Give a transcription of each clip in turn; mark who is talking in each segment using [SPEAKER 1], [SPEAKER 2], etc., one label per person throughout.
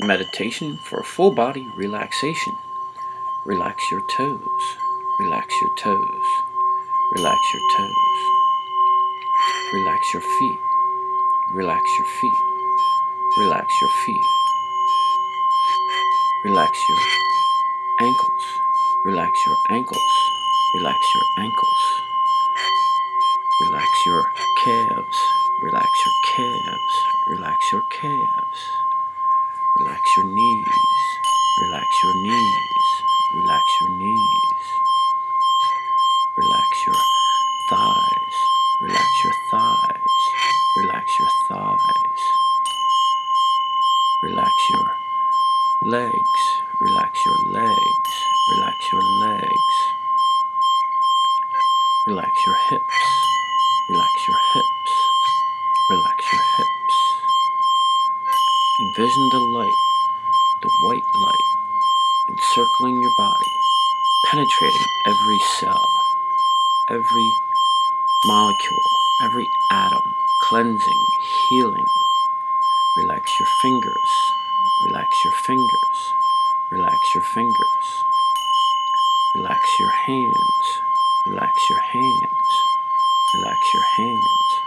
[SPEAKER 1] Meditation for full body relaxation. Relax your toes. Relax your toes. Relax your toes. Relax your feet. Relax your feet. Relax your feet. Relax your ankles. Relax your ankles. Relax your ankles. Relax your calves. Relax your calves. Relax your calves. Relax your knees. Relax your knees. Relax your knees. Relax your thighs. Relax your thighs. Relax your thighs. Relax your legs. Relax your legs. Relax your legs. Relax your hips. Relax your hips. Relax your hips. Envision the light, encircling your body, penetrating every cell, every molecule, every atom, cleansing, healing. Relax your fingers, relax your fingers, relax your fingers. Relax your hands, relax your hands, relax your hands.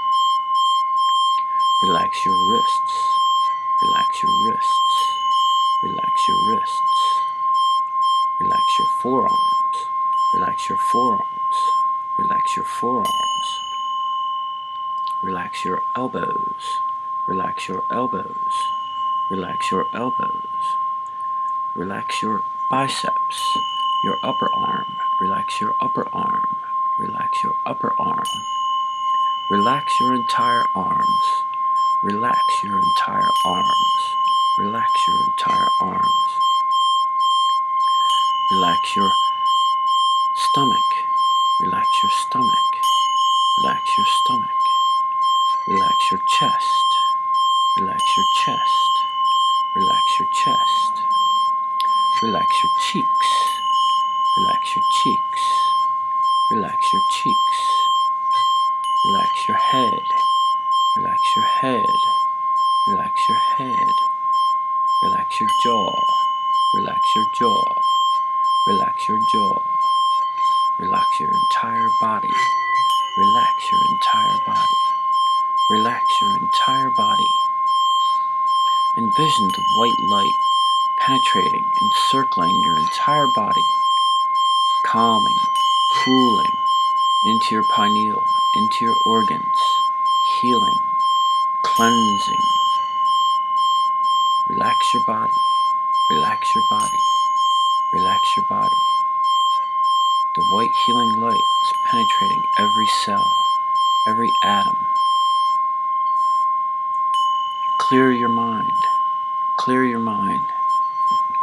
[SPEAKER 1] Relax your wrists, Relax your wrists. Relax your wrists. Relax your forearms. Relax your forearms. Relax your forearms. Relax your elbows. Relax your elbows. Relax your elbows. Relax your biceps. Your upper arm. Relax your upper arm. Relax your upper arm. Relax your entire arms. Relax your entire arms. Relax your entire arms. Relax your stomach. Relax your stomach. Relax your stomach. Relax your chest. Relax your chest. Relax your chest. Relax your cheeks. Relax your cheeks. Relax your cheeks. Relax your head. Relax your head. Relax your head. Relax your jaw. Relax your jaw. Relax your jaw. Relax your entire body. Relax your entire body. Relax your entire body. Envision the white light penetrating, encircling your entire body, calming, cooling into your pineal, into your organs, healing, cleansing. Relax your body. Relax your body. Relax your body. The white healing light is penetrating every cell, every atom. Clear your mind. Clear your mind.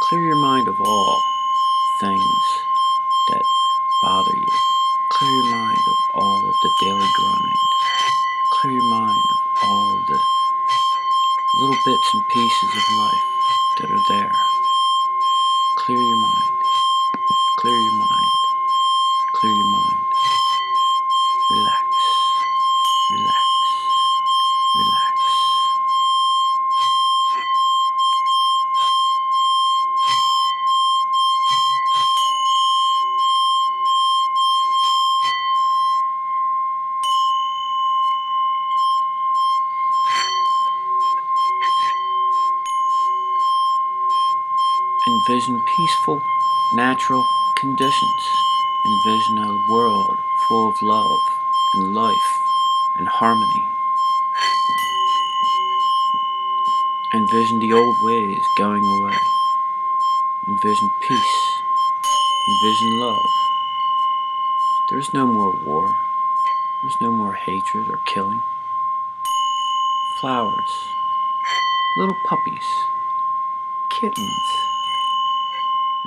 [SPEAKER 1] Clear your mind of all things that bother you. Clear your mind of all of the daily grind. Clear your mind of little bits and pieces of life that are there. Clear your mind. Clear your mind. Clear your mind. Relax. Envision peaceful, natural conditions. Envision a world full of love and life and harmony. Envision the old ways going away. Envision peace. Envision love. There's no more war. There's no more hatred or killing. Flowers. Little puppies. Kittens.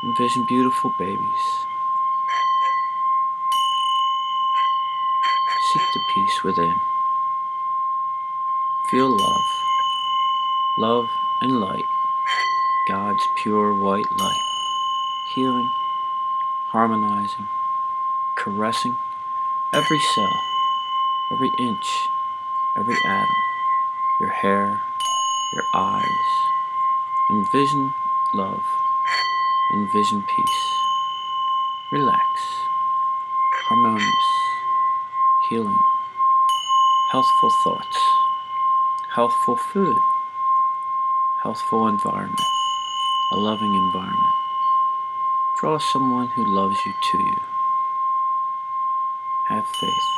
[SPEAKER 1] Envision beautiful babies. Seek the peace within. Feel love. Love and light. God's pure white light. Healing, harmonizing, caressing every cell, every inch, every atom, your hair, your eyes, Envision love. Envision peace. Relax. Harmonious. Healing. Healthful thoughts. Healthful food. Healthful environment. A loving environment. Draw someone who loves you to you. Have faith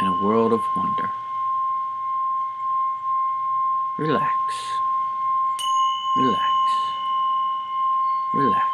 [SPEAKER 1] in a world of wonder. Relax. Relax. 未来。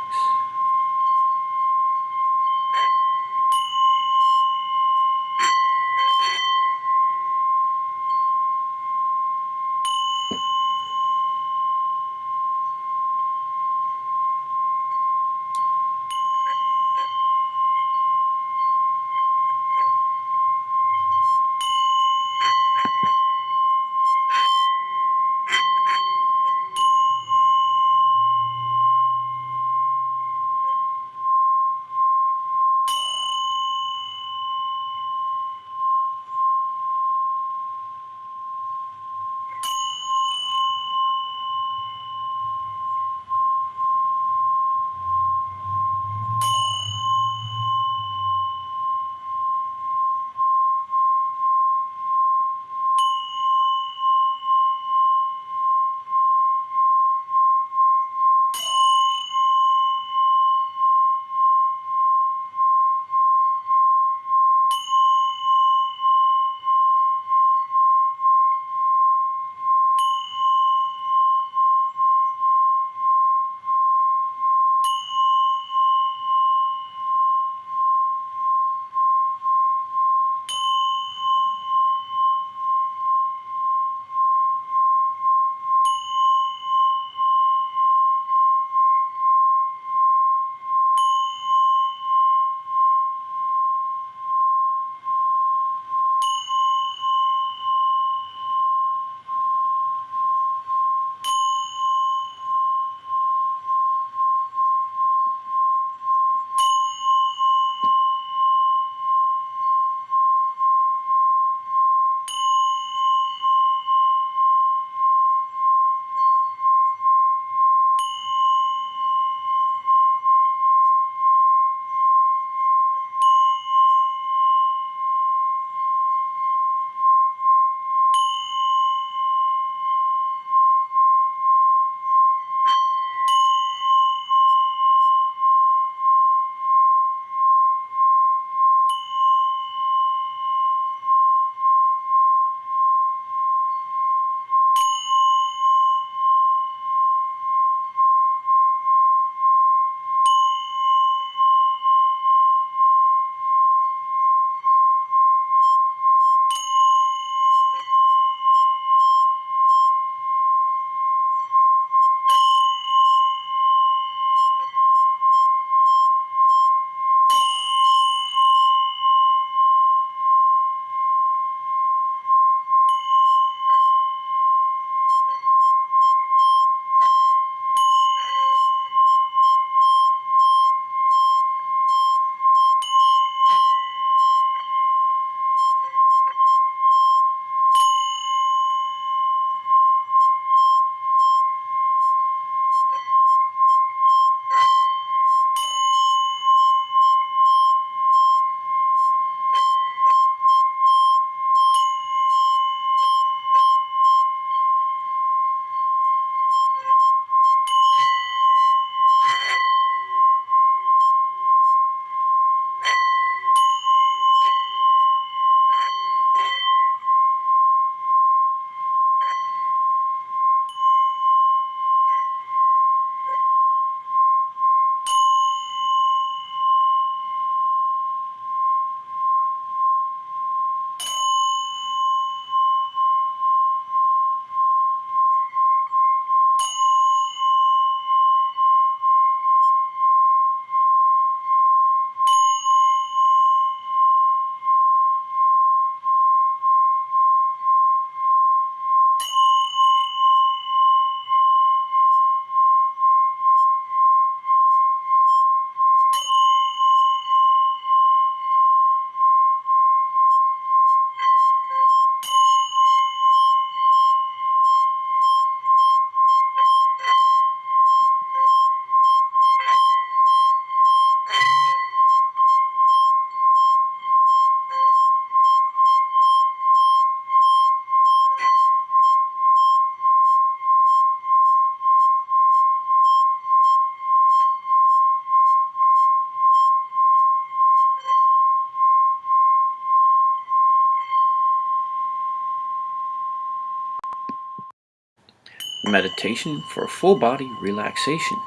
[SPEAKER 1] Meditation for full body relaxation.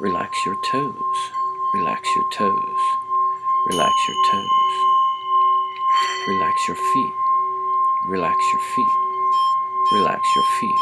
[SPEAKER 1] Relax your toes, relax your toes, relax your toes. Relax your feet, relax your feet, relax your feet.